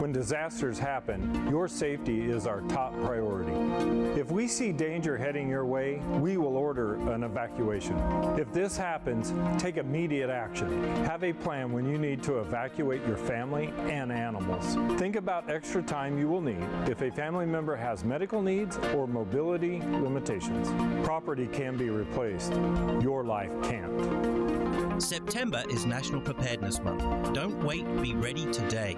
When disasters happen, your safety is our top priority. If we see danger heading your way, we will order an evacuation. If this happens, take immediate action. Have a plan when you need to evacuate your family and animals. Think about extra time you will need if a family member has medical needs or mobility limitations. Property can be replaced. Your life can't. September is National Preparedness Month. Don't wait, be ready today.